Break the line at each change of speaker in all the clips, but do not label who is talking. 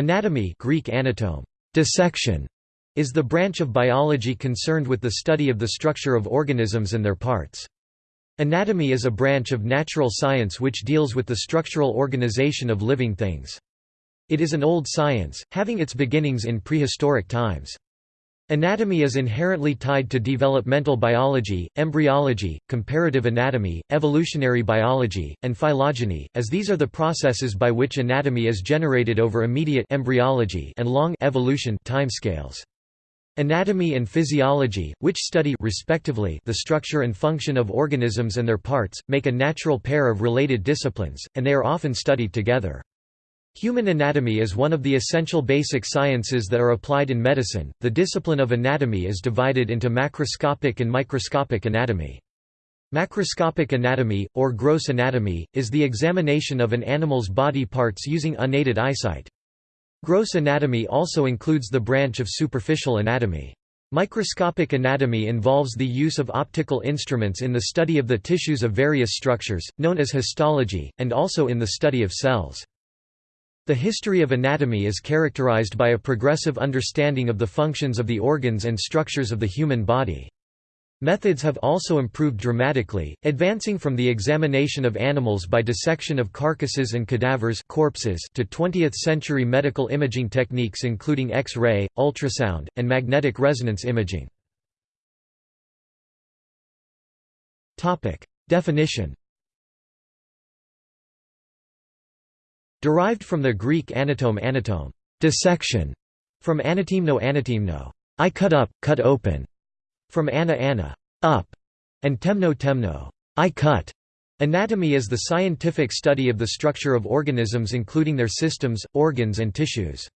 Anatomy Greek anatome, dissection, is the branch of biology concerned with the study of the structure of organisms and their parts. Anatomy is a branch of natural science which deals with the structural organization of living things. It is an old science, having its beginnings in prehistoric times. Anatomy is inherently tied to developmental biology, embryology, comparative anatomy, evolutionary biology, and phylogeny, as these are the processes by which anatomy is generated over immediate embryology and long evolution timescales. Anatomy and physiology, which study respectively the structure and function of organisms and their parts, make a natural pair of related disciplines, and they are often studied together. Human anatomy is one of the essential basic sciences that are applied in medicine. The discipline of anatomy is divided into macroscopic and microscopic anatomy. Macroscopic anatomy, or gross anatomy, is the examination of an animal's body parts using unaided eyesight. Gross anatomy also includes the branch of superficial anatomy. Microscopic anatomy involves the use of optical instruments in the study of the tissues of various structures, known as histology, and also in the study of cells. The history of anatomy is characterized by a progressive understanding of the functions of the organs and structures of the human body. Methods have also improved dramatically, advancing from the examination of animals by dissection of carcasses and cadavers corpses to 20th-century medical imaging techniques including X-ray, ultrasound, and magnetic resonance imaging. Definition Derived from the Greek anatome anatome dissection, from anatemno anatemno I cut up, cut open, from ana ana up, and temno temno I cut. Anatomy is the scientific study of the structure of organisms including their systems, organs and tissues.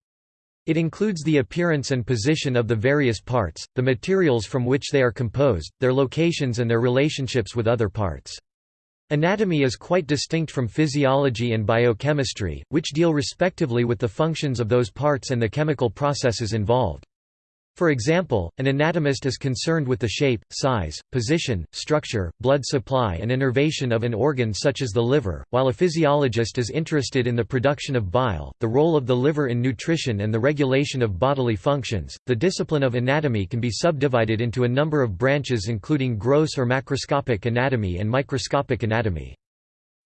It includes the appearance and position of the various parts, the materials from which they are composed, their locations and their relationships with other parts. Anatomy is quite distinct from physiology and biochemistry, which deal respectively with the functions of those parts and the chemical processes involved. For example, an anatomist is concerned with the shape, size, position, structure, blood supply and innervation of an organ such as the liver, while a physiologist is interested in the production of bile, the role of the liver in nutrition and the regulation of bodily functions. The discipline of anatomy can be subdivided into a number of branches including gross or macroscopic anatomy and microscopic anatomy.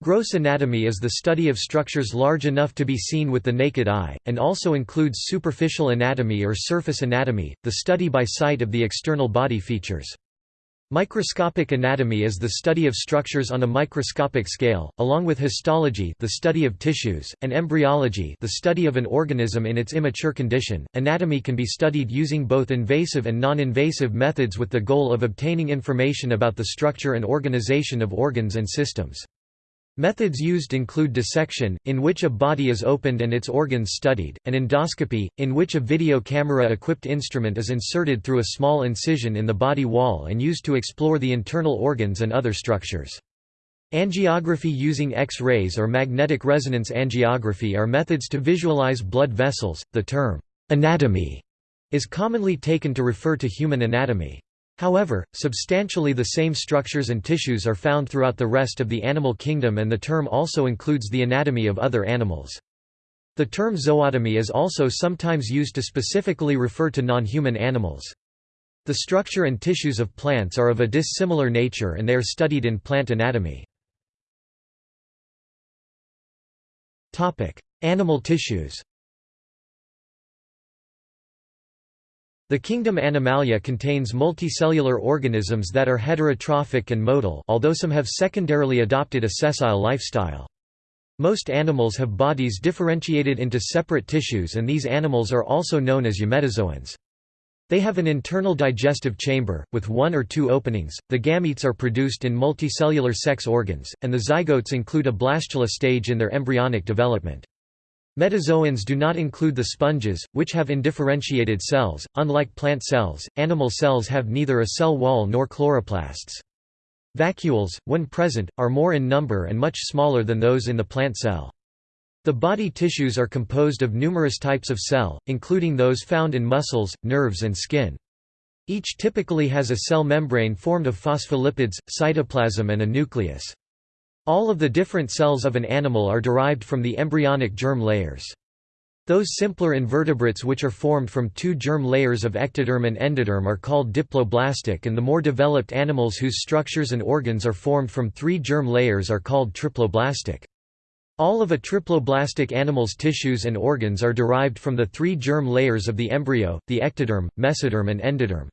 Gross anatomy is the study of structures large enough to be seen with the naked eye, and also includes superficial anatomy or surface anatomy, the study by sight of the external body features. Microscopic anatomy is the study of structures on a microscopic scale, along with histology the study of tissues, and embryology the study of an organism in its immature condition. Anatomy can be studied using both invasive and non-invasive methods with the goal of obtaining information about the structure and organization of organs and systems. Methods used include dissection, in which a body is opened and its organs studied, and endoscopy, in which a video camera-equipped instrument is inserted through a small incision in the body wall and used to explore the internal organs and other structures. Angiography using X-rays or magnetic resonance angiography are methods to visualize blood vessels. The term anatomy is commonly taken to refer to human anatomy. However, substantially the same structures and tissues are found throughout the rest of the animal kingdom and the term also includes the anatomy of other animals. The term zootomy is also sometimes used to specifically refer to non-human animals. The structure and tissues of plants are of a dissimilar nature and they are studied in plant anatomy. Animal tissues The kingdom Animalia contains multicellular organisms that are heterotrophic and motile although some have secondarily adopted a sessile lifestyle. Most animals have bodies differentiated into separate tissues and these animals are also known as eumetazoans. They have an internal digestive chamber, with one or two openings, the gametes are produced in multicellular sex organs, and the zygotes include a blastula stage in their embryonic development. Metazoans do not include the sponges, which have indifferentiated cells. Unlike plant cells, animal cells have neither a cell wall nor chloroplasts. Vacuoles, when present, are more in number and much smaller than those in the plant cell. The body tissues are composed of numerous types of cell, including those found in muscles, nerves and skin. Each typically has a cell membrane formed of phospholipids, cytoplasm and a nucleus. All of the different cells of an animal are derived from the embryonic germ layers. Those simpler invertebrates which are formed from two germ layers of ectoderm and endoderm are called diploblastic and the more developed animals whose structures and organs are formed from three germ layers are called triploblastic. All of a triploblastic animal's tissues and organs are derived from the three germ layers of the embryo, the ectoderm, mesoderm and endoderm.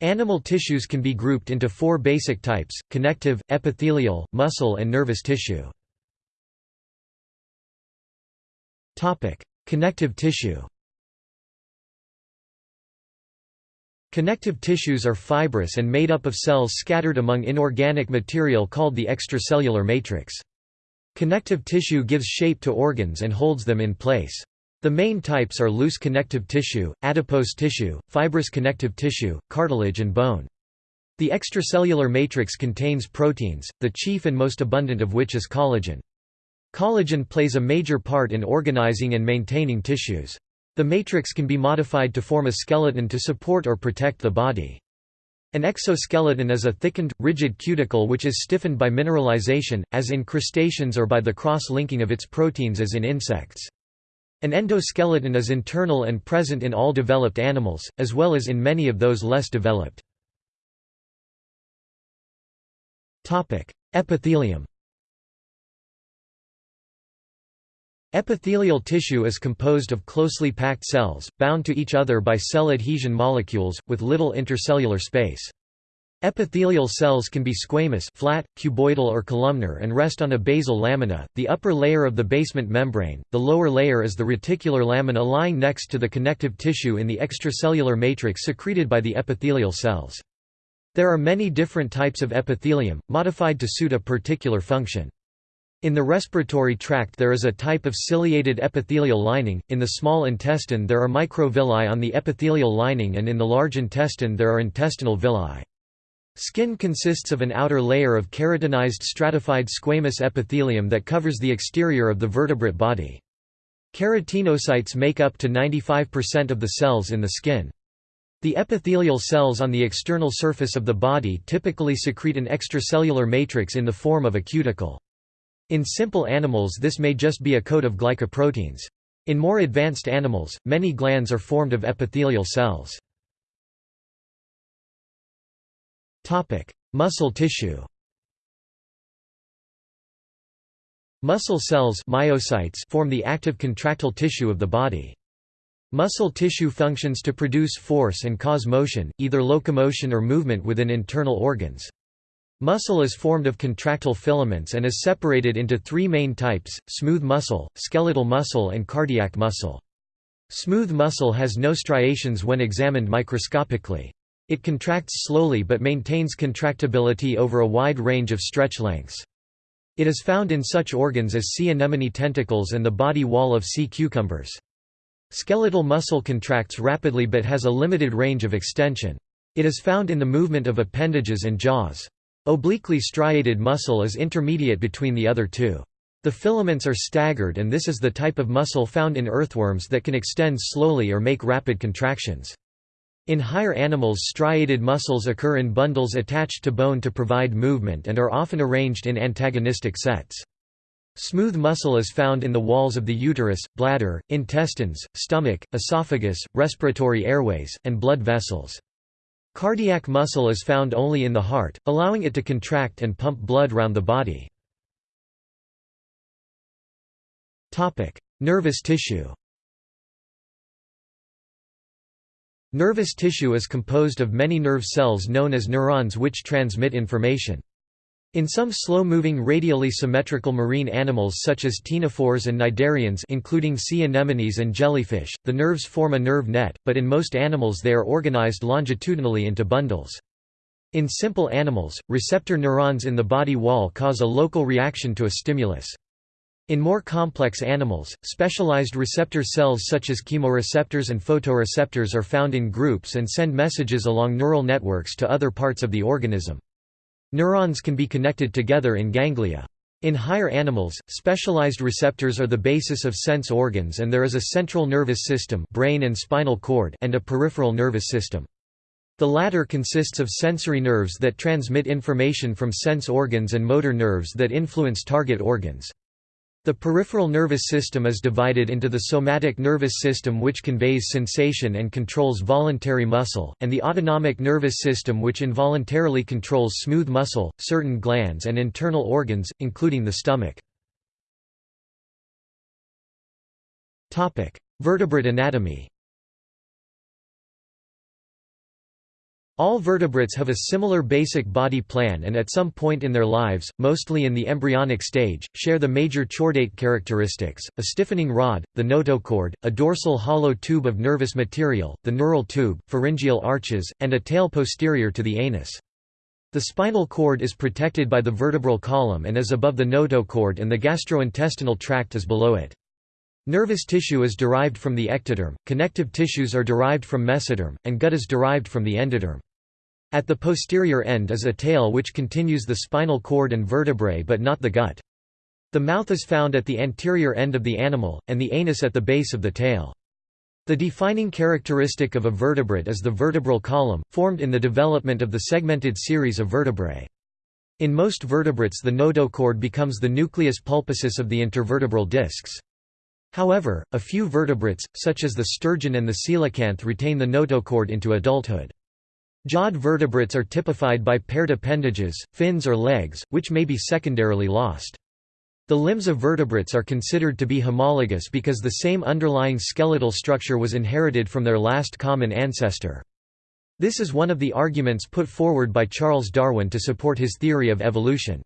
Animal tissues can be grouped into four basic types, connective, epithelial, muscle and nervous tissue. Connective tissue Connective tissues are fibrous and made up of cells scattered among inorganic material called the extracellular matrix. Connective tissue gives shape to organs and holds them in place. The main types are loose connective tissue, adipose tissue, fibrous connective tissue, cartilage and bone. The extracellular matrix contains proteins, the chief and most abundant of which is collagen. Collagen plays a major part in organizing and maintaining tissues. The matrix can be modified to form a skeleton to support or protect the body. An exoskeleton is a thickened, rigid cuticle which is stiffened by mineralization, as in crustaceans or by the cross-linking of its proteins as in insects. An endoskeleton is internal and present in all developed animals, as well as in many of those less developed. Epithelium Epithelial tissue is composed of closely packed cells, bound to each other by cell adhesion molecules, with little intercellular space. Epithelial cells can be squamous flat, cuboidal or columnar and rest on a basal lamina, the upper layer of the basement membrane, the lower layer is the reticular lamina lying next to the connective tissue in the extracellular matrix secreted by the epithelial cells. There are many different types of epithelium, modified to suit a particular function. In the respiratory tract there is a type of ciliated epithelial lining, in the small intestine there are microvilli on the epithelial lining and in the large intestine there are intestinal villi. Skin consists of an outer layer of keratinized stratified squamous epithelium that covers the exterior of the vertebrate body. Keratinocytes make up to 95% of the cells in the skin. The epithelial cells on the external surface of the body typically secrete an extracellular matrix in the form of a cuticle. In simple animals this may just be a coat of glycoproteins. In more advanced animals, many glands are formed of epithelial cells. Muscle tissue Muscle cells myocytes form the active contractile tissue of the body. Muscle tissue functions to produce force and cause motion, either locomotion or movement within internal organs. Muscle is formed of contractile filaments and is separated into three main types, smooth muscle, skeletal muscle and cardiac muscle. Smooth muscle has no striations when examined microscopically. It contracts slowly but maintains contractibility over a wide range of stretch lengths. It is found in such organs as sea anemone tentacles and the body wall of sea cucumbers. Skeletal muscle contracts rapidly but has a limited range of extension. It is found in the movement of appendages and jaws. Obliquely striated muscle is intermediate between the other two. The filaments are staggered and this is the type of muscle found in earthworms that can extend slowly or make rapid contractions. In higher animals striated muscles occur in bundles attached to bone to provide movement and are often arranged in antagonistic sets. Smooth muscle is found in the walls of the uterus, bladder, intestines, stomach, esophagus, respiratory airways, and blood vessels. Cardiac muscle is found only in the heart, allowing it to contract and pump blood round the body. Nervous tissue Nervous tissue is composed of many nerve cells known as neurons which transmit information. In some slow-moving radially symmetrical marine animals such as ctenophores and cnidarians including sea anemones and jellyfish, the nerves form a nerve net, but in most animals they are organized longitudinally into bundles. In simple animals, receptor neurons in the body wall cause a local reaction to a stimulus. In more complex animals, specialized receptor cells such as chemoreceptors and photoreceptors are found in groups and send messages along neural networks to other parts of the organism. Neurons can be connected together in ganglia. In higher animals, specialized receptors are the basis of sense organs and there is a central nervous system brain and, spinal cord and a peripheral nervous system. The latter consists of sensory nerves that transmit information from sense organs and motor nerves that influence target organs. The peripheral nervous system is divided into the somatic nervous system which conveys sensation and controls voluntary muscle, and the autonomic nervous system which involuntarily controls smooth muscle, certain glands and internal organs, including the stomach. Vertebrate anatomy All vertebrates have a similar basic body plan and at some point in their lives, mostly in the embryonic stage, share the major chordate characteristics, a stiffening rod, the notochord, a dorsal hollow tube of nervous material, the neural tube, pharyngeal arches, and a tail posterior to the anus. The spinal cord is protected by the vertebral column and is above the notochord and the gastrointestinal tract is below it. Nervous tissue is derived from the ectoderm, connective tissues are derived from mesoderm, and gut is derived from the endoderm. At the posterior end is a tail which continues the spinal cord and vertebrae but not the gut. The mouth is found at the anterior end of the animal, and the anus at the base of the tail. The defining characteristic of a vertebrate is the vertebral column, formed in the development of the segmented series of vertebrae. In most vertebrates the notochord becomes the nucleus pulposus of the intervertebral discs. However, a few vertebrates, such as the sturgeon and the coelacanth retain the notochord into adulthood. Jawed vertebrates are typified by paired appendages, fins or legs, which may be secondarily lost. The limbs of vertebrates are considered to be homologous because the same underlying skeletal structure was inherited from their last common ancestor. This is one of the arguments put forward by Charles Darwin to support his theory of evolution.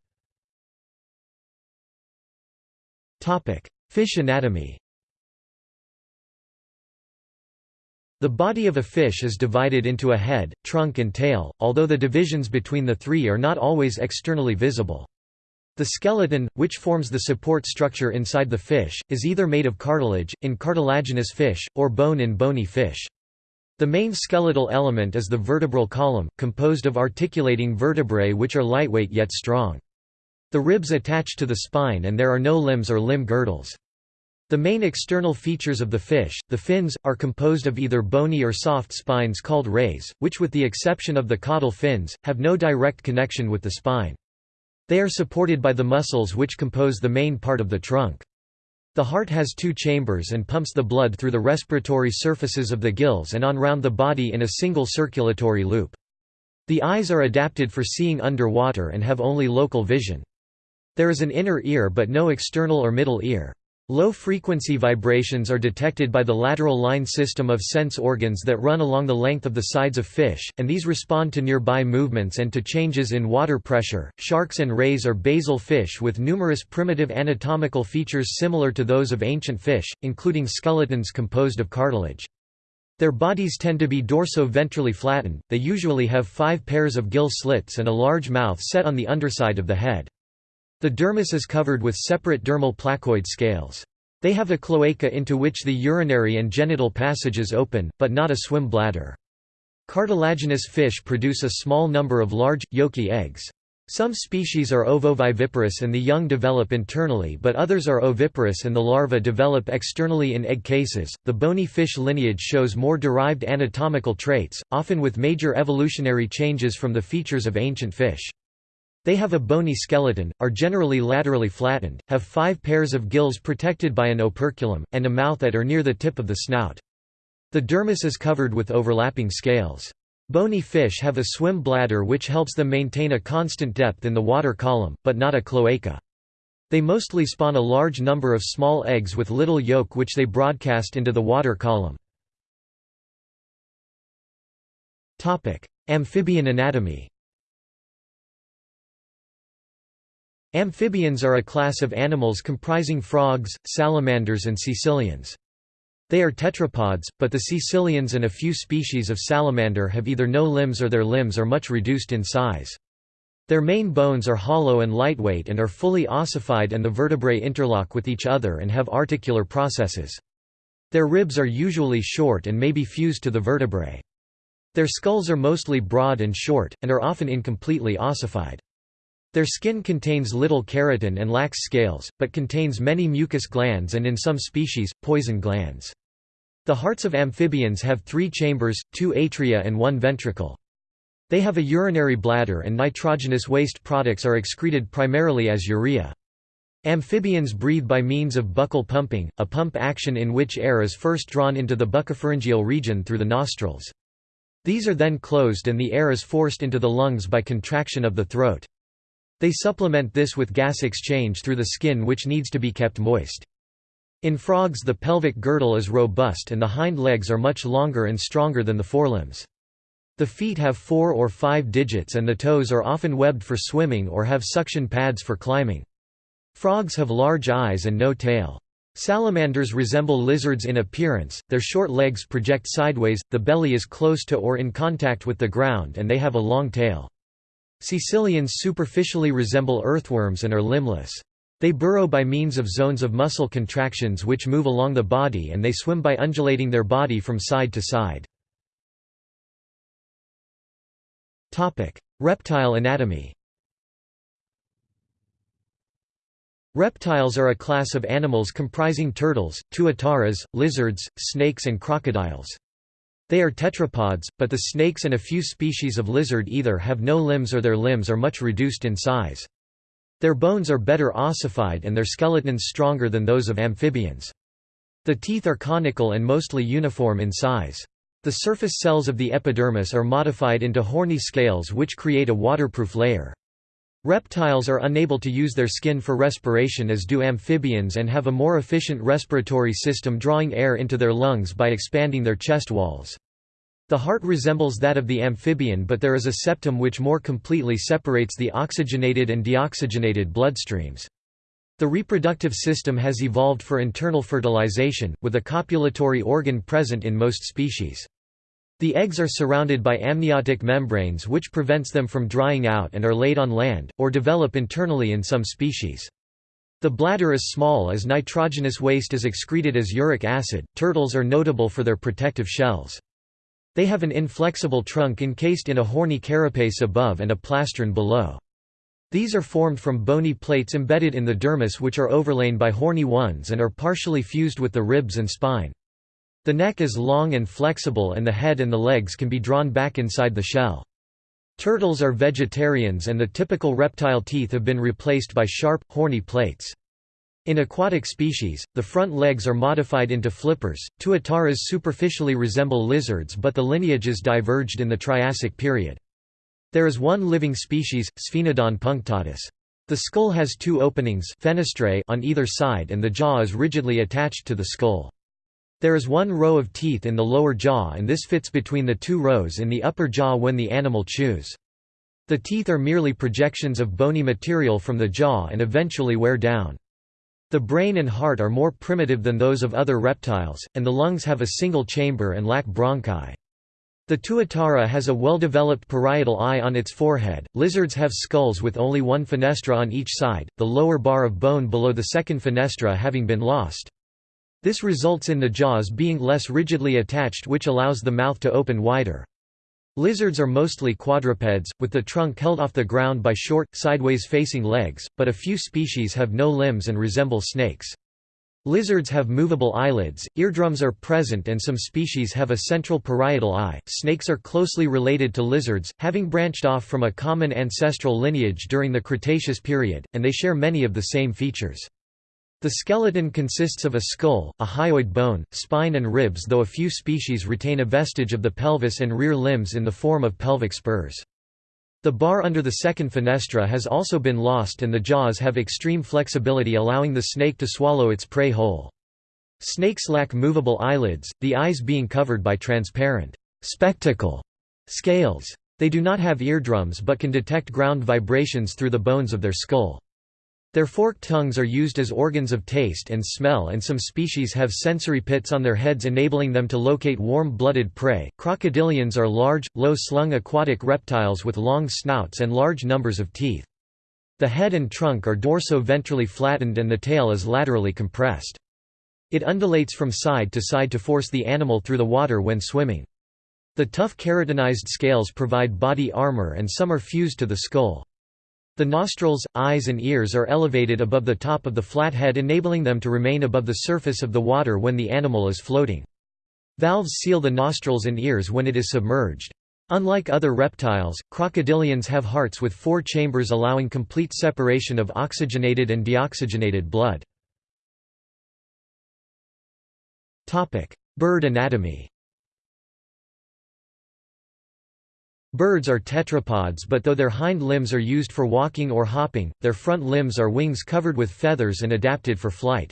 Fish anatomy The body of a fish is divided into a head, trunk and tail, although the divisions between the three are not always externally visible. The skeleton, which forms the support structure inside the fish, is either made of cartilage, in cartilaginous fish, or bone in bony fish. The main skeletal element is the vertebral column, composed of articulating vertebrae which are lightweight yet strong. The ribs attach to the spine and there are no limbs or limb girdles. The main external features of the fish, the fins, are composed of either bony or soft spines called rays, which with the exception of the caudal fins, have no direct connection with the spine. They are supported by the muscles which compose the main part of the trunk. The heart has two chambers and pumps the blood through the respiratory surfaces of the gills and on round the body in a single circulatory loop. The eyes are adapted for seeing underwater and have only local vision. There is an inner ear but no external or middle ear. Low-frequency vibrations are detected by the lateral line system of sense organs that run along the length of the sides of fish, and these respond to nearby movements and to changes in water pressure. Sharks and rays are basal fish with numerous primitive anatomical features similar to those of ancient fish, including skeletons composed of cartilage. Their bodies tend to be dorso-ventrally flattened, they usually have five pairs of gill slits and a large mouth set on the underside of the head. The dermis is covered with separate dermal placoid scales. They have a cloaca into which the urinary and genital passages open, but not a swim bladder. Cartilaginous fish produce a small number of large, yolky eggs. Some species are ovoviviparous and the young develop internally, but others are oviparous and the larvae develop externally in egg cases. The bony fish lineage shows more derived anatomical traits, often with major evolutionary changes from the features of ancient fish. They have a bony skeleton, are generally laterally flattened, have five pairs of gills protected by an operculum, and a mouth at or near the tip of the snout. The dermis is covered with overlapping scales. Bony fish have a swim bladder which helps them maintain a constant depth in the water column, but not a cloaca. They mostly spawn a large number of small eggs with little yolk which they broadcast into the water column. Amphibian anatomy Amphibians are a class of animals comprising frogs, salamanders and caecilians. They are tetrapods, but the caecilians and a few species of salamander have either no limbs or their limbs are much reduced in size. Their main bones are hollow and lightweight and are fully ossified and the vertebrae interlock with each other and have articular processes. Their ribs are usually short and may be fused to the vertebrae. Their skulls are mostly broad and short, and are often incompletely ossified. Their skin contains little keratin and lacks scales, but contains many mucus glands and in some species, poison glands. The hearts of amphibians have three chambers, two atria and one ventricle. They have a urinary bladder and nitrogenous waste products are excreted primarily as urea. Amphibians breathe by means of buccal pumping, a pump action in which air is first drawn into the buccopharyngeal region through the nostrils. These are then closed and the air is forced into the lungs by contraction of the throat. They supplement this with gas exchange through the skin which needs to be kept moist. In frogs the pelvic girdle is robust and the hind legs are much longer and stronger than the forelimbs. The feet have four or five digits and the toes are often webbed for swimming or have suction pads for climbing. Frogs have large eyes and no tail. Salamanders resemble lizards in appearance, their short legs project sideways, the belly is close to or in contact with the ground and they have a long tail. Caecilians superficially resemble earthworms and are limbless. They burrow by means of zones of muscle contractions which move along the body and they swim by undulating their body from side to side. Reptile anatomy Reptiles are a class of animals comprising turtles, tuataras, lizards, snakes and crocodiles. They are tetrapods, but the snakes and a few species of lizard either have no limbs or their limbs are much reduced in size. Their bones are better ossified and their skeletons stronger than those of amphibians. The teeth are conical and mostly uniform in size. The surface cells of the epidermis are modified into horny scales which create a waterproof layer. Reptiles are unable to use their skin for respiration as do amphibians and have a more efficient respiratory system drawing air into their lungs by expanding their chest walls. The heart resembles that of the amphibian but there is a septum which more completely separates the oxygenated and deoxygenated bloodstreams. The reproductive system has evolved for internal fertilization, with a copulatory organ present in most species. The eggs are surrounded by amniotic membranes which prevents them from drying out and are laid on land, or develop internally in some species. The bladder is small as nitrogenous waste is excreted as uric acid. Turtles are notable for their protective shells. They have an inflexible trunk encased in a horny carapace above and a plastron below. These are formed from bony plates embedded in the dermis which are overlain by horny ones and are partially fused with the ribs and spine. The neck is long and flexible and the head and the legs can be drawn back inside the shell. Turtles are vegetarians and the typical reptile teeth have been replaced by sharp, horny plates. In aquatic species, the front legs are modified into flippers. Tuataras superficially resemble lizards but the lineages diverged in the Triassic period. There is one living species, Sphenodon punctatus. The skull has two openings fenestrae on either side and the jaw is rigidly attached to the skull. There is one row of teeth in the lower jaw and this fits between the two rows in the upper jaw when the animal chews. The teeth are merely projections of bony material from the jaw and eventually wear down. The brain and heart are more primitive than those of other reptiles, and the lungs have a single chamber and lack bronchi. The tuatara has a well-developed parietal eye on its forehead. Lizards have skulls with only one fenestra on each side, the lower bar of bone below the second fenestra having been lost. This results in the jaws being less rigidly attached which allows the mouth to open wider. Lizards are mostly quadrupeds, with the trunk held off the ground by short, sideways-facing legs, but a few species have no limbs and resemble snakes. Lizards have movable eyelids, eardrums are present and some species have a central parietal eye. Snakes are closely related to lizards, having branched off from a common ancestral lineage during the Cretaceous period, and they share many of the same features. The skeleton consists of a skull, a hyoid bone, spine and ribs though a few species retain a vestige of the pelvis and rear limbs in the form of pelvic spurs. The bar under the second fenestra has also been lost and the jaws have extreme flexibility allowing the snake to swallow its prey whole. Snakes lack movable eyelids, the eyes being covered by transparent spectacle scales. They do not have eardrums but can detect ground vibrations through the bones of their skull. Their forked tongues are used as organs of taste and smell and some species have sensory pits on their heads enabling them to locate warm-blooded prey. Crocodilians are large, low-slung aquatic reptiles with long snouts and large numbers of teeth. The head and trunk are dorso-ventrally flattened and the tail is laterally compressed. It undulates from side to side to force the animal through the water when swimming. The tough keratinized scales provide body armor and some are fused to the skull. The nostrils, eyes and ears are elevated above the top of the flat head enabling them to remain above the surface of the water when the animal is floating. Valves seal the nostrils and ears when it is submerged. Unlike other reptiles, crocodilians have hearts with four chambers allowing complete separation of oxygenated and deoxygenated blood. Bird anatomy Birds are tetrapods but though their hind limbs are used for walking or hopping, their front limbs are wings covered with feathers and adapted for flight.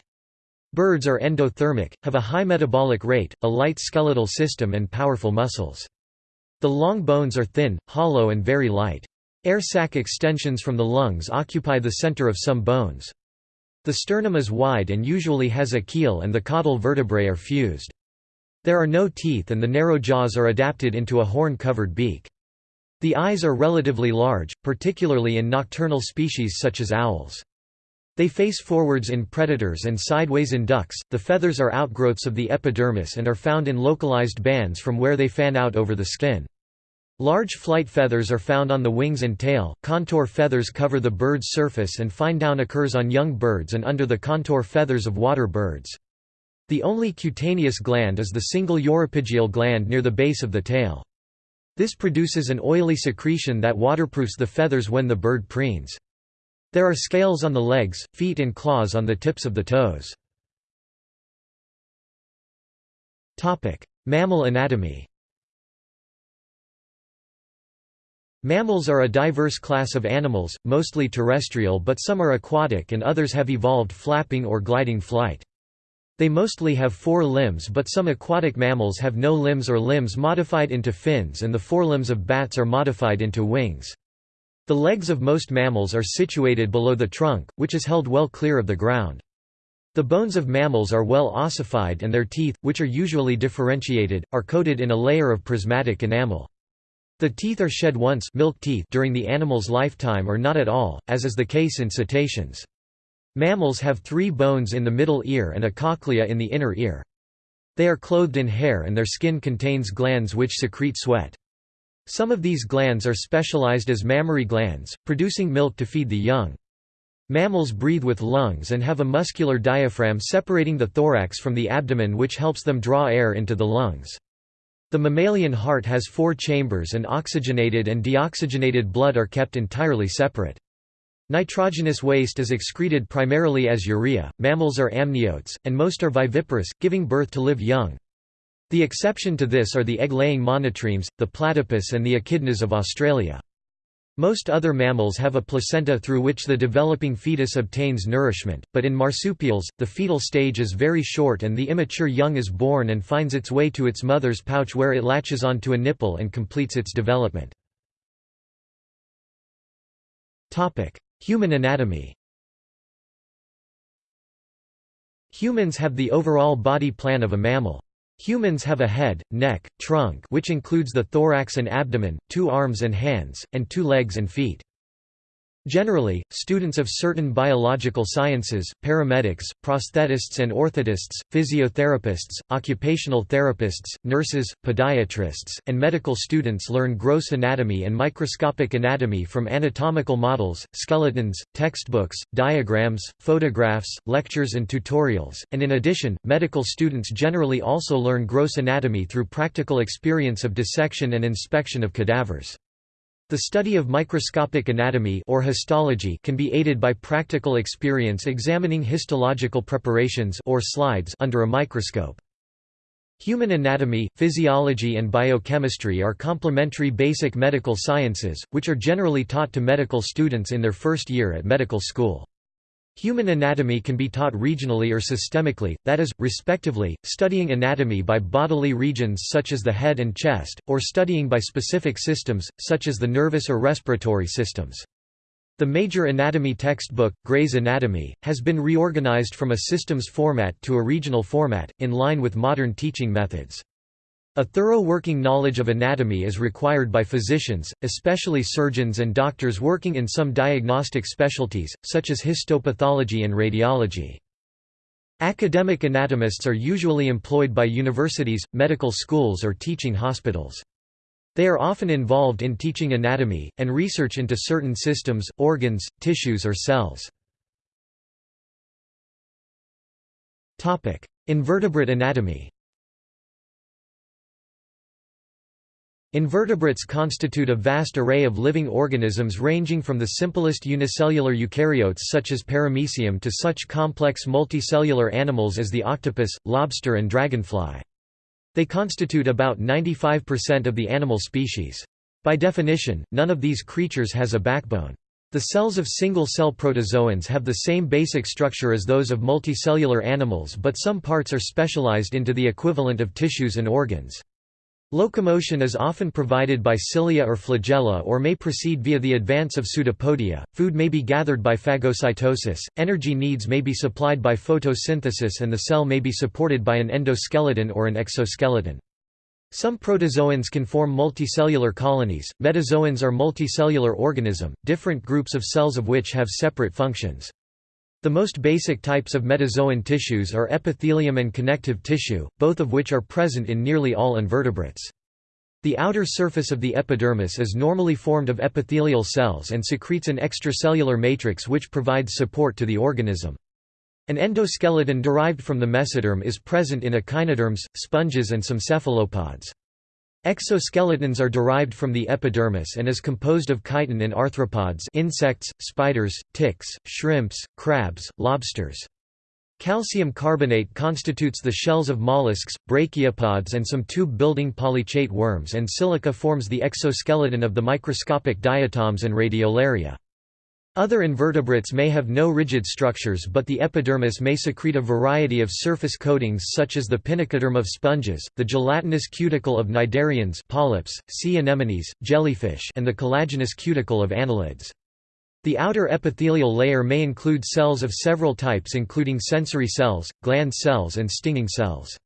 Birds are endothermic, have a high metabolic rate, a light skeletal system and powerful muscles. The long bones are thin, hollow and very light. Air sac extensions from the lungs occupy the center of some bones. The sternum is wide and usually has a keel and the caudal vertebrae are fused. There are no teeth and the narrow jaws are adapted into a horn-covered beak. The eyes are relatively large, particularly in nocturnal species such as owls. They face forwards in predators and sideways in ducks. The feathers are outgrowths of the epidermis and are found in localized bands from where they fan out over the skin. Large flight feathers are found on the wings and tail, contour feathers cover the bird's surface and fine down occurs on young birds and under the contour feathers of water birds. The only cutaneous gland is the single uropygial gland near the base of the tail. This produces an oily secretion that waterproofs the feathers when the bird preens. There are scales on the legs, feet and claws on the tips of the toes. Mammal anatomy Mammals are a diverse class of animals, mostly terrestrial but some are aquatic and others have evolved flapping or gliding flight. They mostly have four limbs but some aquatic mammals have no limbs or limbs modified into fins and the forelimbs of bats are modified into wings. The legs of most mammals are situated below the trunk, which is held well clear of the ground. The bones of mammals are well ossified and their teeth, which are usually differentiated, are coated in a layer of prismatic enamel. The teeth are shed once milk teeth during the animal's lifetime or not at all, as is the case in cetaceans. Mammals have three bones in the middle ear and a cochlea in the inner ear. They are clothed in hair and their skin contains glands which secrete sweat. Some of these glands are specialized as mammary glands, producing milk to feed the young. Mammals breathe with lungs and have a muscular diaphragm separating the thorax from the abdomen which helps them draw air into the lungs. The mammalian heart has four chambers and oxygenated and deoxygenated blood are kept entirely separate. Nitrogenous waste is excreted primarily as urea. Mammals are amniotes, and most are viviparous, giving birth to live young. The exception to this are the egg-laying monotremes, the platypus and the echidnas of Australia. Most other mammals have a placenta through which the developing fetus obtains nourishment, but in marsupials, the fetal stage is very short and the immature young is born and finds its way to its mother's pouch where it latches onto a nipple and completes its development. Human anatomy Humans have the overall body plan of a mammal. Humans have a head, neck, trunk which includes the thorax and abdomen, two arms and hands, and two legs and feet. Generally, students of certain biological sciences, paramedics, prosthetists and orthotists, physiotherapists, occupational therapists, nurses, podiatrists, and medical students learn gross anatomy and microscopic anatomy from anatomical models, skeletons, textbooks, diagrams, photographs, lectures and tutorials, and in addition, medical students generally also learn gross anatomy through practical experience of dissection and inspection of cadavers. The study of microscopic anatomy or histology can be aided by practical experience examining histological preparations or slides under a microscope. Human anatomy, physiology and biochemistry are complementary basic medical sciences, which are generally taught to medical students in their first year at medical school. Human anatomy can be taught regionally or systemically, that is, respectively, studying anatomy by bodily regions such as the head and chest, or studying by specific systems, such as the nervous or respiratory systems. The major anatomy textbook, Gray's Anatomy, has been reorganized from a systems format to a regional format, in line with modern teaching methods. A thorough working knowledge of anatomy is required by physicians, especially surgeons and doctors working in some diagnostic specialties, such as histopathology and radiology. Academic anatomists are usually employed by universities, medical schools or teaching hospitals. They are often involved in teaching anatomy, and research into certain systems, organs, tissues or cells. Invertebrate anatomy Invertebrates constitute a vast array of living organisms ranging from the simplest unicellular eukaryotes such as Paramecium to such complex multicellular animals as the octopus, lobster and dragonfly. They constitute about 95% of the animal species. By definition, none of these creatures has a backbone. The cells of single-cell protozoans have the same basic structure as those of multicellular animals but some parts are specialized into the equivalent of tissues and organs. Locomotion is often provided by cilia or flagella or may proceed via the advance of pseudopodia. Food may be gathered by phagocytosis, energy needs may be supplied by photosynthesis and the cell may be supported by an endoskeleton or an exoskeleton. Some protozoans can form multicellular colonies. Metazoans are multicellular organism, different groups of cells of which have separate functions. The most basic types of metazoan tissues are epithelium and connective tissue, both of which are present in nearly all invertebrates. The outer surface of the epidermis is normally formed of epithelial cells and secretes an extracellular matrix which provides support to the organism. An endoskeleton derived from the mesoderm is present in echinoderms, sponges and some cephalopods. Exoskeletons are derived from the epidermis and is composed of chitin in arthropods insects, spiders, ticks, shrimps, crabs, lobsters. Calcium carbonate constitutes the shells of mollusks, brachiopods and some tube-building polychaete worms and silica forms the exoskeleton of the microscopic diatoms and radiolaria. Other invertebrates may have no rigid structures but the epidermis may secrete a variety of surface coatings such as the pinacoderm of sponges, the gelatinous cuticle of cnidarians polyps, sea anemones, jellyfish and the collagenous cuticle of annelids. The outer epithelial layer may include cells of several types including sensory cells, gland cells and stinging cells.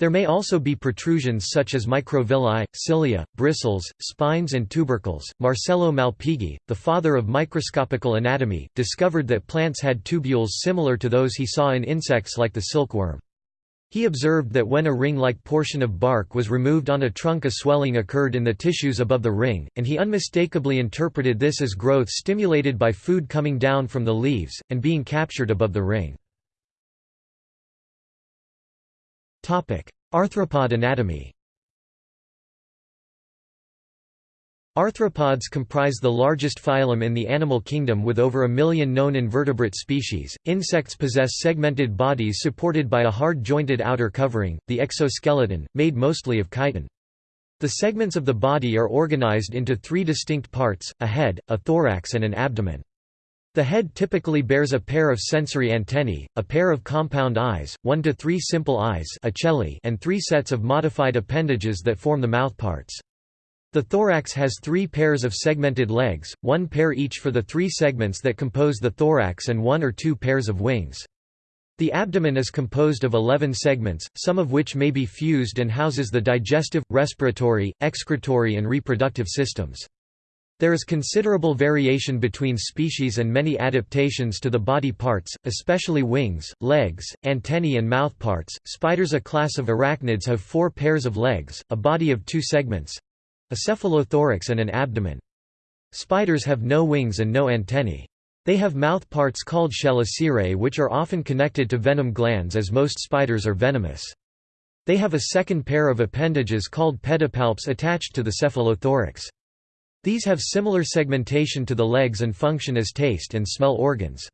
There may also be protrusions such as microvilli, cilia, bristles, spines and tubercles. Marcello Malpighi, the father of microscopical anatomy, discovered that plants had tubules similar to those he saw in insects like the silkworm. He observed that when a ring-like portion of bark was removed on a trunk a swelling occurred in the tissues above the ring, and he unmistakably interpreted this as growth stimulated by food coming down from the leaves, and being captured above the ring. Arthropod anatomy Arthropods comprise the largest phylum in the animal kingdom with over a million known invertebrate species. Insects possess segmented bodies supported by a hard-jointed outer covering, the exoskeleton, made mostly of chitin. The segments of the body are organized into three distinct parts, a head, a thorax and an abdomen. The head typically bears a pair of sensory antennae, a pair of compound eyes, one to three simple eyes and three sets of modified appendages that form the mouthparts. The thorax has three pairs of segmented legs, one pair each for the three segments that compose the thorax and one or two pairs of wings. The abdomen is composed of 11 segments, some of which may be fused and houses the digestive, respiratory, excretory and reproductive systems. There is considerable variation between species and many adaptations to the body parts, especially wings, legs, antennae and mouthparts. Spiders a class of arachnids have four pairs of legs, a body of two segments—a cephalothorax and an abdomen. Spiders have no wings and no antennae. They have mouthparts called chelicerae which are often connected to venom glands as most spiders are venomous. They have a second pair of appendages called pedipalps attached to the cephalothorax. These have similar segmentation to the legs and function as taste and smell organs.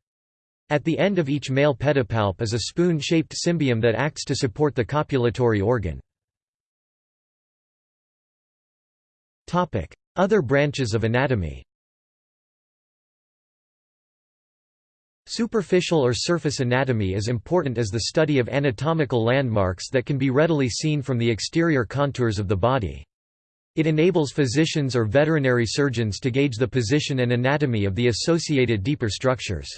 At the end of each male pedipalp is a spoon-shaped cymbium that acts to support the copulatory organ. Other branches of anatomy Superficial or surface anatomy is important as the study of anatomical landmarks that can be readily seen from the exterior contours of the body. It enables physicians or veterinary surgeons to gauge the position and anatomy of the associated deeper structures.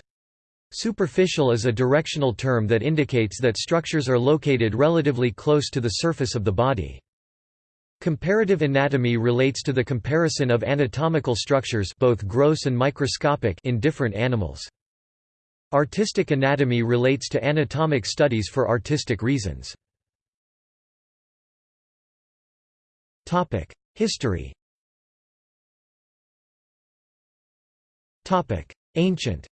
Superficial is a directional term that indicates that structures are located relatively close to the surface of the body. Comparative anatomy relates to the comparison of anatomical structures both gross and microscopic in different animals. Artistic anatomy relates to anatomic studies for artistic reasons. History Ancient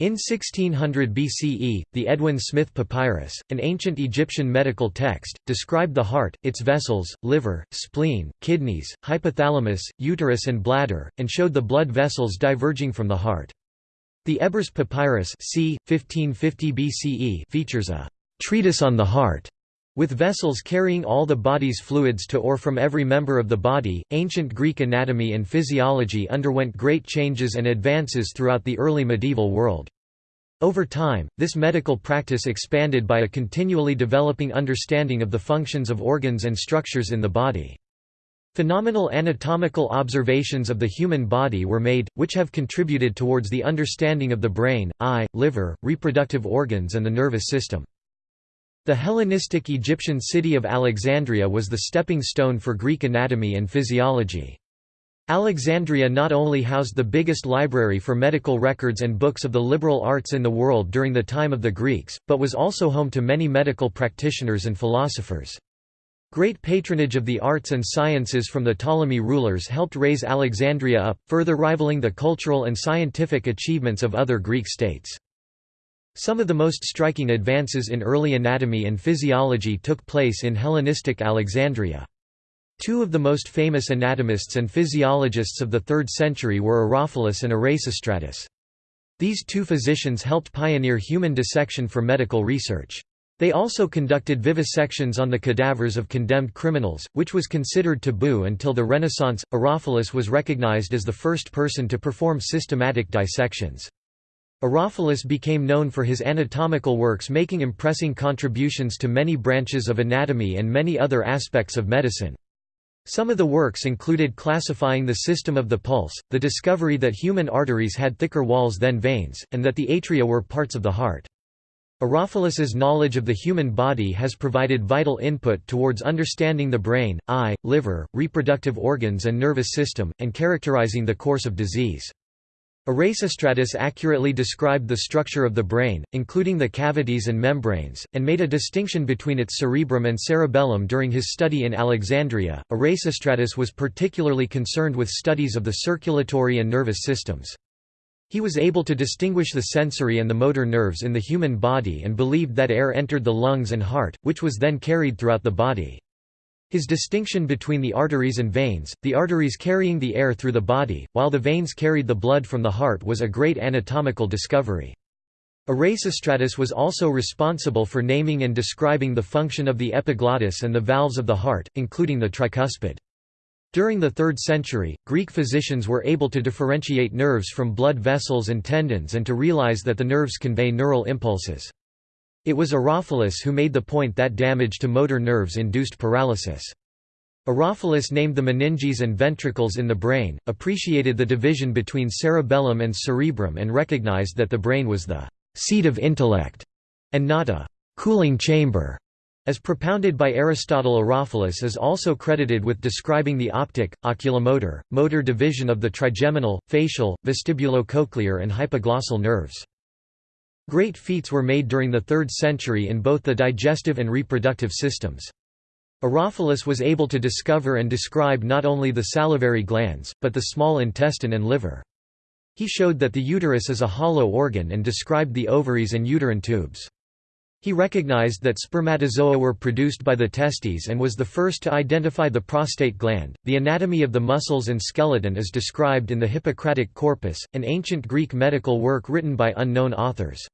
In 1600 BCE, the Edwin Smith Papyrus, an ancient Egyptian medical text, described the heart, its vessels, liver, spleen, kidneys, hypothalamus, uterus and bladder, and showed the blood vessels diverging from the heart. The Ebers Papyrus c. 1550 BCE features a «treatise on the heart» with vessels carrying all the body's fluids to or from every member of the body. Ancient Greek anatomy and physiology underwent great changes and advances throughout the early medieval world. Over time, this medical practice expanded by a continually developing understanding of the functions of organs and structures in the body. Phenomenal anatomical observations of the human body were made, which have contributed towards the understanding of the brain, eye, liver, reproductive organs and the nervous system. The Hellenistic Egyptian city of Alexandria was the stepping stone for Greek anatomy and physiology. Alexandria not only housed the biggest library for medical records and books of the liberal arts in the world during the time of the Greeks, but was also home to many medical practitioners and philosophers. Great patronage of the arts and sciences from the Ptolemy rulers helped raise Alexandria up, further rivaling the cultural and scientific achievements of other Greek states. Some of the most striking advances in early anatomy and physiology took place in Hellenistic Alexandria. Two of the most famous anatomists and physiologists of the 3rd century were Herophilus and Erasistratus. These two physicians helped pioneer human dissection for medical research. They also conducted vivisections on the cadavers of condemned criminals, which was considered taboo until the Renaissance. Herophilus was recognized as the first person to perform systematic dissections. Herophilus became known for his anatomical works making impressing contributions to many branches of anatomy and many other aspects of medicine. Some of the works included classifying the system of the pulse, the discovery that human arteries had thicker walls than veins, and that the atria were parts of the heart. Herophilus's knowledge of the human body has provided vital input towards understanding the brain, eye, liver, reproductive organs and nervous system, and characterizing the course of disease. Erasistratus accurately described the structure of the brain, including the cavities and membranes, and made a distinction between its cerebrum and cerebellum during his study in Alexandria. Erasistratus was particularly concerned with studies of the circulatory and nervous systems. He was able to distinguish the sensory and the motor nerves in the human body and believed that air entered the lungs and heart, which was then carried throughout the body. His distinction between the arteries and veins, the arteries carrying the air through the body, while the veins carried the blood from the heart was a great anatomical discovery. Erasistratus was also responsible for naming and describing the function of the epiglottis and the valves of the heart, including the tricuspid. During the 3rd century, Greek physicians were able to differentiate nerves from blood vessels and tendons and to realize that the nerves convey neural impulses. It was Herophilus who made the point that damage to motor nerves induced paralysis. Herophilus named the meninges and ventricles in the brain, appreciated the division between cerebellum and cerebrum and recognized that the brain was the «seat of intellect» and not a «cooling chamber». As propounded by Aristotle Herophilus is also credited with describing the optic, oculomotor, motor division of the trigeminal, facial, vestibulocochlear and hypoglossal nerves. Great feats were made during the 3rd century in both the digestive and reproductive systems. Herophilus was able to discover and describe not only the salivary glands, but the small intestine and liver. He showed that the uterus is a hollow organ and described the ovaries and uterine tubes. He recognized that spermatozoa were produced by the testes and was the first to identify the prostate gland. The anatomy of the muscles and skeleton is described in the Hippocratic Corpus, an ancient Greek medical work written by unknown authors.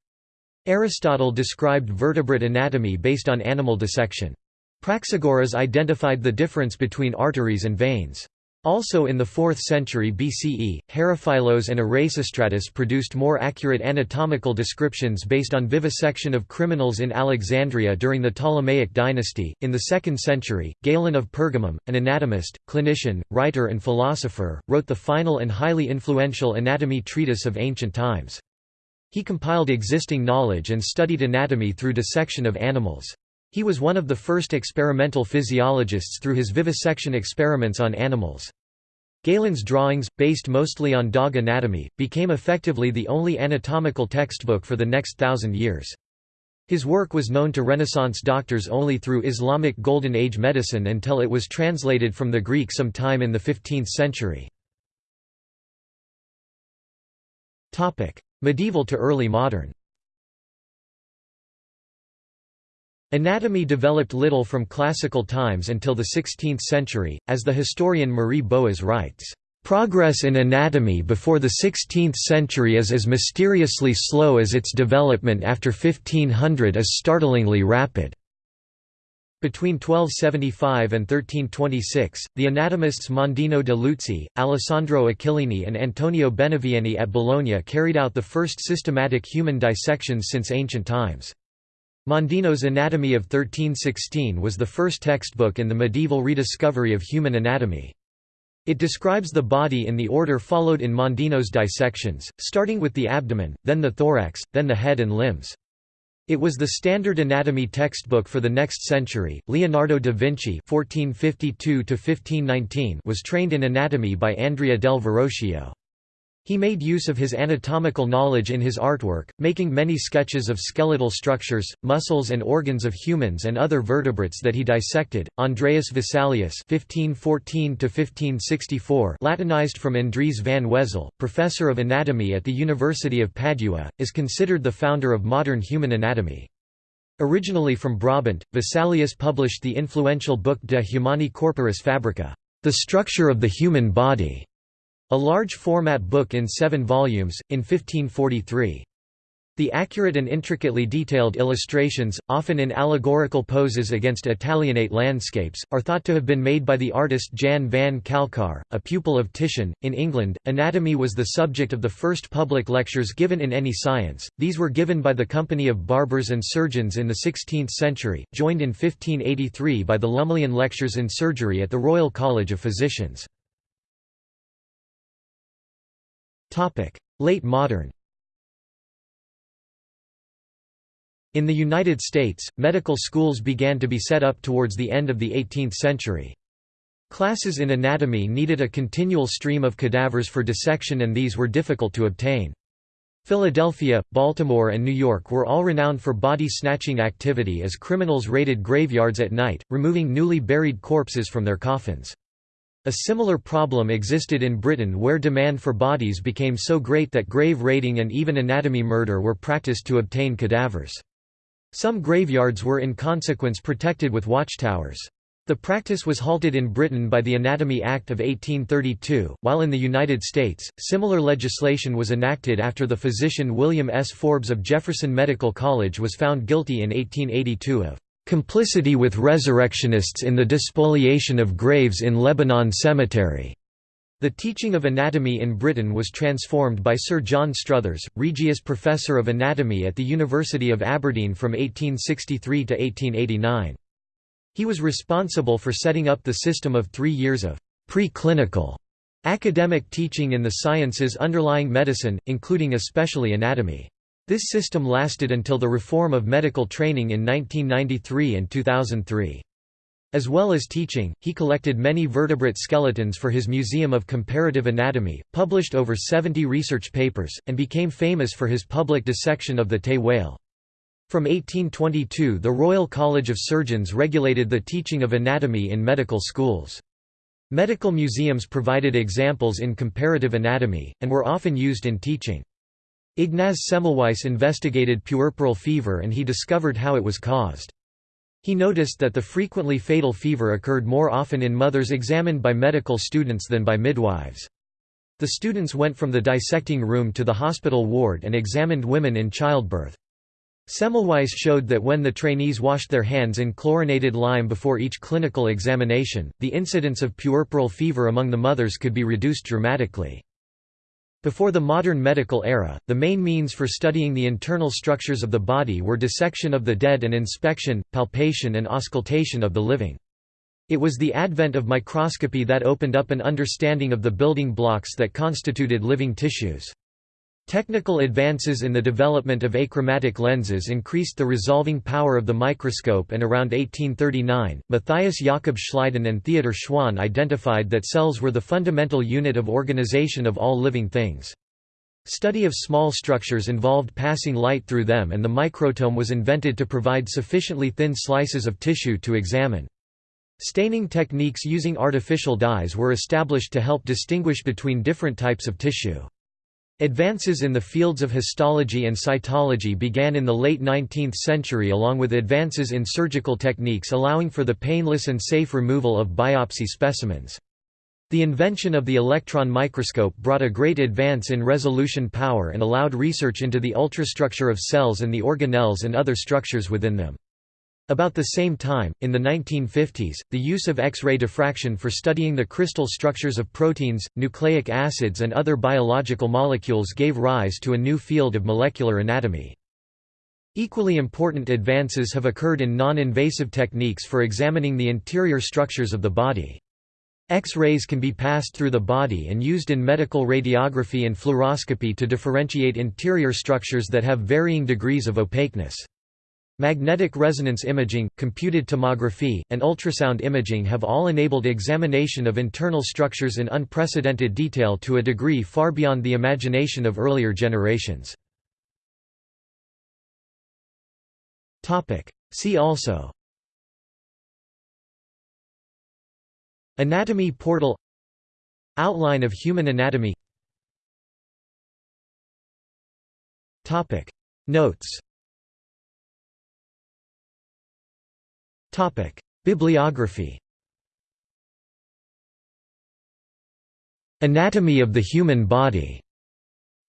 Aristotle described vertebrate anatomy based on animal dissection. Praxagoras identified the difference between arteries and veins. Also in the 4th century BCE, Herophilos and Erasistratus produced more accurate anatomical descriptions based on vivisection of criminals in Alexandria during the Ptolemaic dynasty. In the 2nd century, Galen of Pergamum, an anatomist, clinician, writer, and philosopher, wrote the final and highly influential anatomy treatise of ancient times. He compiled existing knowledge and studied anatomy through dissection of animals. He was one of the first experimental physiologists through his vivisection experiments on animals. Galen's drawings, based mostly on dog anatomy, became effectively the only anatomical textbook for the next thousand years. His work was known to Renaissance doctors only through Islamic Golden Age medicine until it was translated from the Greek sometime in the 15th century. Medieval to early modern Anatomy developed little from classical times until the 16th century, as the historian Marie Boas writes, "...progress in anatomy before the 16th century is as mysteriously slow as its development after 1500 is startlingly rapid." Between 1275 and 1326, the anatomists Mondino de Luzzi, Alessandro Achillini and Antonio Benivieni at Bologna carried out the first systematic human dissections since ancient times. Mondino's Anatomy of 1316 was the first textbook in the medieval rediscovery of human anatomy. It describes the body in the order followed in Mondino's dissections, starting with the abdomen, then the thorax, then the head and limbs. It was the standard anatomy textbook for the next century. Leonardo da Vinci (1452–1519) was trained in anatomy by Andrea del Verrocchio. He made use of his anatomical knowledge in his artwork, making many sketches of skeletal structures, muscles and organs of humans and other vertebrates that he dissected. Andreas Vesalius (1514–1564), Latinized from Andries van Wezel, professor of anatomy at the University of Padua, is considered the founder of modern human anatomy. Originally from Brabant, Vesalius published the influential book De Humani Corporis Fabrica, The Structure of the Human Body a large-format book in seven volumes, in 1543. The accurate and intricately detailed illustrations, often in allegorical poses against Italianate landscapes, are thought to have been made by the artist Jan van Calcar, a pupil of Titian. In England, anatomy was the subject of the first public lectures given in any science. These were given by the Company of Barbers and Surgeons in the 16th century, joined in 1583 by the Lumleian Lectures in Surgery at the Royal College of Physicians. Late modern In the United States, medical schools began to be set up towards the end of the 18th century. Classes in anatomy needed a continual stream of cadavers for dissection and these were difficult to obtain. Philadelphia, Baltimore and New York were all renowned for body-snatching activity as criminals raided graveyards at night, removing newly buried corpses from their coffins. A similar problem existed in Britain where demand for bodies became so great that grave raiding and even anatomy murder were practiced to obtain cadavers. Some graveyards were in consequence protected with watchtowers. The practice was halted in Britain by the Anatomy Act of 1832, while in the United States, similar legislation was enacted after the physician William S. Forbes of Jefferson Medical College was found guilty in 1882 of complicity with resurrectionists in the despoliation of graves in Lebanon Cemetery. The teaching of anatomy in Britain was transformed by Sir John Struthers, Regius Professor of Anatomy at the University of Aberdeen from 1863 to 1889. He was responsible for setting up the system of three years of pre-clinical academic teaching in the sciences underlying medicine, including especially anatomy. This system lasted until the reform of medical training in 1993 and 2003. As well as teaching, he collected many vertebrate skeletons for his Museum of Comparative Anatomy, published over 70 research papers, and became famous for his public dissection of the Tay whale. From 1822 the Royal College of Surgeons regulated the teaching of anatomy in medical schools. Medical museums provided examples in comparative anatomy, and were often used in teaching. Ignaz Semmelweis investigated puerperal fever and he discovered how it was caused. He noticed that the frequently fatal fever occurred more often in mothers examined by medical students than by midwives. The students went from the dissecting room to the hospital ward and examined women in childbirth. Semmelweis showed that when the trainees washed their hands in chlorinated lime before each clinical examination, the incidence of puerperal fever among the mothers could be reduced dramatically. Before the modern medical era, the main means for studying the internal structures of the body were dissection of the dead and inspection, palpation and auscultation of the living. It was the advent of microscopy that opened up an understanding of the building blocks that constituted living tissues. Technical advances in the development of achromatic lenses increased the resolving power of the microscope and around 1839, Matthias Jakob Schleiden and Theodor Schwann identified that cells were the fundamental unit of organization of all living things. Study of small structures involved passing light through them and the microtome was invented to provide sufficiently thin slices of tissue to examine. Staining techniques using artificial dyes were established to help distinguish between different types of tissue. Advances in the fields of histology and cytology began in the late 19th century along with advances in surgical techniques allowing for the painless and safe removal of biopsy specimens. The invention of the electron microscope brought a great advance in resolution power and allowed research into the ultrastructure of cells and the organelles and other structures within them. About the same time, in the 1950s, the use of X-ray diffraction for studying the crystal structures of proteins, nucleic acids and other biological molecules gave rise to a new field of molecular anatomy. Equally important advances have occurred in non-invasive techniques for examining the interior structures of the body. X-rays can be passed through the body and used in medical radiography and fluoroscopy to differentiate interior structures that have varying degrees of opaqueness. Magnetic resonance imaging, computed tomography, and ultrasound imaging have all enabled examination of internal structures in unprecedented detail to a degree far beyond the imagination of earlier generations. See also Anatomy portal Outline of human anatomy Notes Topic: Bibliography. Anatomy of the Human Body.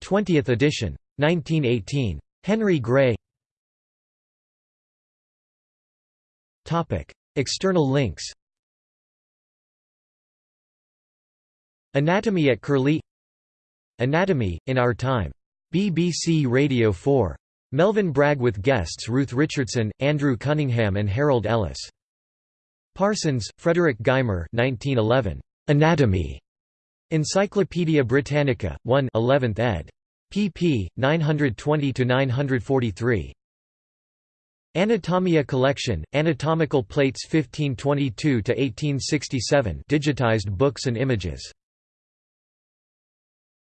20th edition. 1918. Henry Gray. Topic: External links. Anatomy at Curlie Anatomy, in Our Time. BBC Radio 4 Melvin Bragg with guests Ruth Richardson, Andrew Cunningham and Harold Ellis. Parsons, Frederick Gymer 1911. Anatomy. Encyclopædia Britannica, 1 11th ed. pp. 920–943. Anatomia Collection, Anatomical Plates 1522–1867 digitized books and images